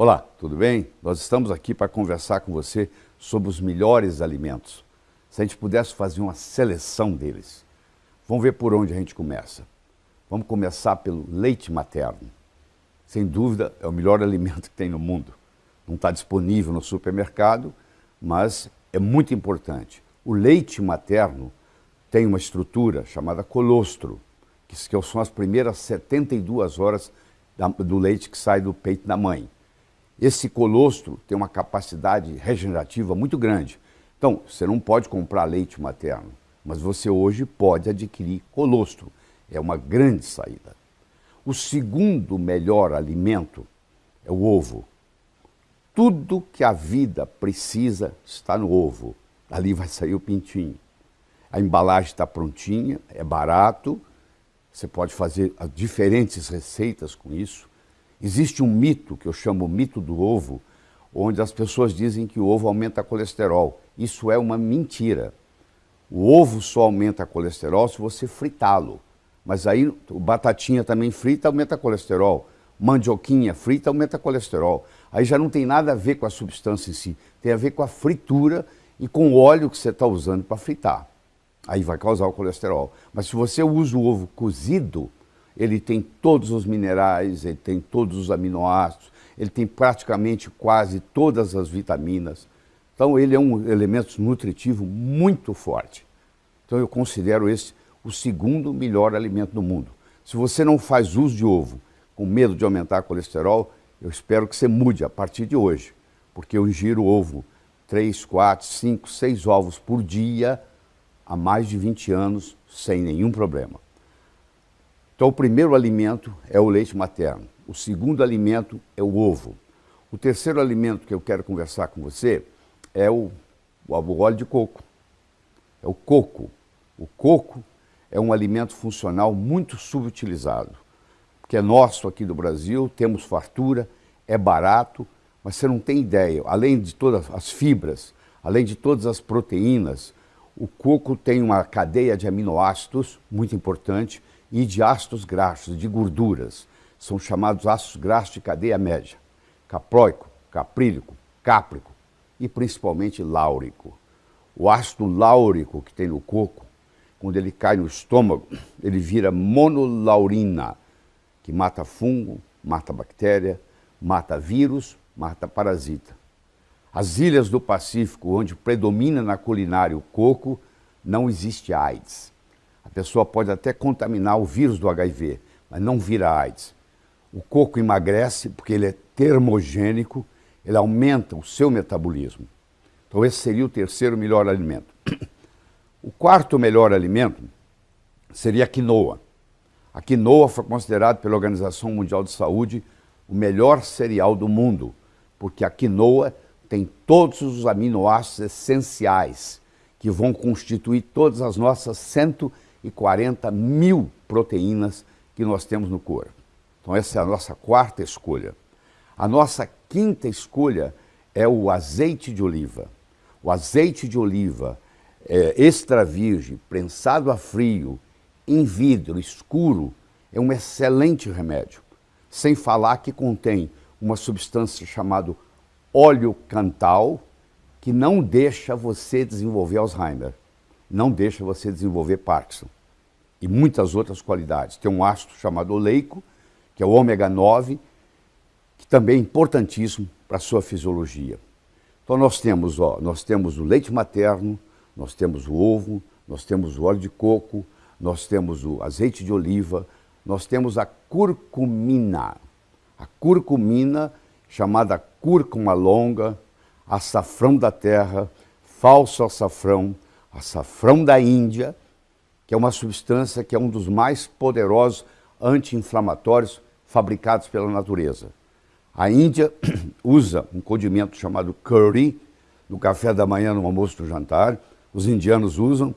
Olá, tudo bem? Nós estamos aqui para conversar com você sobre os melhores alimentos. Se a gente pudesse fazer uma seleção deles. Vamos ver por onde a gente começa. Vamos começar pelo leite materno. Sem dúvida, é o melhor alimento que tem no mundo. Não está disponível no supermercado, mas é muito importante. O leite materno tem uma estrutura chamada colostro, que são as primeiras 72 horas do leite que sai do peito da mãe. Esse colostro tem uma capacidade regenerativa muito grande. Então, você não pode comprar leite materno, mas você hoje pode adquirir colostro. É uma grande saída. O segundo melhor alimento é o ovo. Tudo que a vida precisa está no ovo. Ali vai sair o pintinho. A embalagem está prontinha, é barato, você pode fazer diferentes receitas com isso. Existe um mito, que eu chamo o mito do ovo, onde as pessoas dizem que o ovo aumenta colesterol. Isso é uma mentira. O ovo só aumenta colesterol se você fritá-lo. Mas aí o batatinha também frita aumenta colesterol. Mandioquinha frita aumenta colesterol. Aí já não tem nada a ver com a substância em si. Tem a ver com a fritura e com o óleo que você está usando para fritar. Aí vai causar o colesterol. Mas se você usa o ovo cozido, ele tem todos os minerais, ele tem todos os aminoácidos, ele tem praticamente quase todas as vitaminas. Então ele é um elemento nutritivo muito forte. Então eu considero esse o segundo melhor alimento do mundo. Se você não faz uso de ovo com medo de aumentar colesterol, eu espero que você mude a partir de hoje, porque eu ingiro ovo 3, 4, 5, 6 ovos por dia há mais de 20 anos sem nenhum problema. Então, o primeiro alimento é o leite materno. O segundo alimento é o ovo. O terceiro alimento que eu quero conversar com você é o, o óleo de coco. É o coco. O coco é um alimento funcional muito subutilizado, que é nosso aqui do Brasil, temos fartura, é barato, mas você não tem ideia. Além de todas as fibras, além de todas as proteínas, o coco tem uma cadeia de aminoácidos muito importante e de ácidos graxos, de gorduras. São chamados ácidos graxos de cadeia média. Caproico, caprílico, cáprico e principalmente láurico. O ácido láurico que tem no coco, quando ele cai no estômago, ele vira monolaurina, que mata fungo, mata bactéria, mata vírus, mata parasita. As ilhas do Pacífico, onde predomina na culinária o coco, não existe AIDS. A pessoa pode até contaminar o vírus do HIV, mas não vira AIDS. O coco emagrece porque ele é termogênico, ele aumenta o seu metabolismo. Então esse seria o terceiro melhor alimento. O quarto melhor alimento seria a quinoa. A quinoa foi considerada pela Organização Mundial de Saúde o melhor cereal do mundo, porque a quinoa tem todos os aminoácidos essenciais que vão constituir todas as nossas 140 mil proteínas que nós temos no corpo. Então essa é a nossa quarta escolha. A nossa quinta escolha é o azeite de oliva. O azeite de oliva é, extra virgem, prensado a frio, em vidro, escuro, é um excelente remédio. Sem falar que contém uma substância chamada óleo cantal, que não deixa você desenvolver Alzheimer, não deixa você desenvolver Parkinson. E muitas outras qualidades. Tem um ácido chamado oleico, que é o ômega 9, que também é importantíssimo para a sua fisiologia. Então nós temos, ó, nós temos o leite materno, nós temos o ovo, nós temos o óleo de coco, nós temos o azeite de oliva, nós temos a curcumina. A curcumina, chamada cúrcuma longa, açafrão da terra, falso açafrão, açafrão da Índia, que é uma substância que é um dos mais poderosos anti-inflamatórios fabricados pela natureza. A Índia usa um condimento chamado curry no café da manhã, no almoço, no jantar, os indianos usam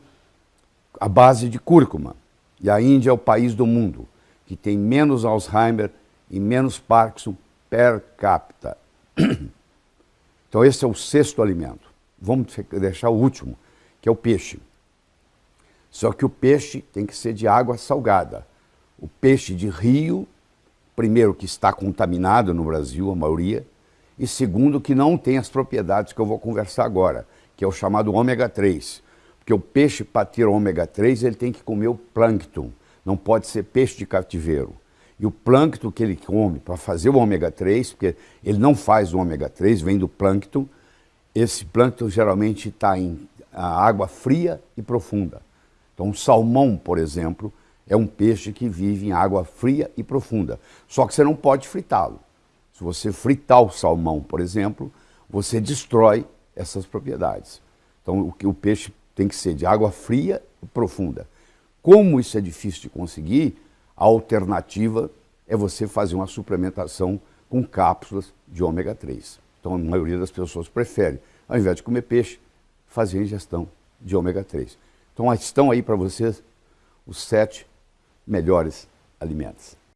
a base de cúrcuma. E a Índia é o país do mundo que tem menos Alzheimer e menos Parkinson per capita. Então esse é o sexto alimento. Vamos deixar o último, que é o peixe. Só que o peixe tem que ser de água salgada. O peixe de rio, primeiro que está contaminado no Brasil, a maioria, e segundo, que não tem as propriedades que eu vou conversar agora, que é o chamado ômega 3. Porque o peixe, para ter ômega 3, ele tem que comer o plâncton, não pode ser peixe de cativeiro. E o plâncton que ele come para fazer o ômega 3, porque ele não faz o ômega 3, vem do plâncton, esse plâncton geralmente está em água fria e profunda. Então, um salmão, por exemplo, é um peixe que vive em água fria e profunda. Só que você não pode fritá-lo. Se você fritar o salmão, por exemplo, você destrói essas propriedades. Então, o, o peixe tem que ser de água fria e profunda. Como isso é difícil de conseguir, a alternativa é você fazer uma suplementação com cápsulas de ômega 3. Então, a maioria das pessoas prefere, ao invés de comer peixe, fazer ingestão de ômega 3. Então, estão aí para vocês os sete melhores alimentos.